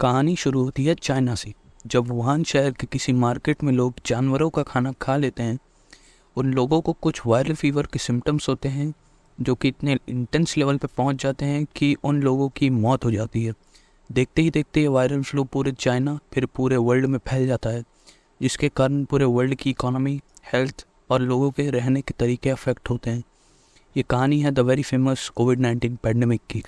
कहानी शुरू होती है चाइना से। जब वुहान शहर के किसी मार्केट में लोग जानवरों का खाना खा लेते हैं, उन लोगों को कुछ वायरल फीवर के सिम्टम्स होते हैं, जो कि इतने इंटेंस लेवल पर पहुँच जाते हैं कि उन लोगों की मौत हो जाती है। देखते ही देखते ये वायरल फ्लू पूरे चाइना, फिर पूरे वर्ल्ड में फैल जाता है, जिसके कारण पूरे वर्ल्ड की इकोनॉमी, हेल्थ और लोगों के रहने के तरीके अफेक्ट होते हैं। ये कहानी है the very famous covid nineteen pandemic की।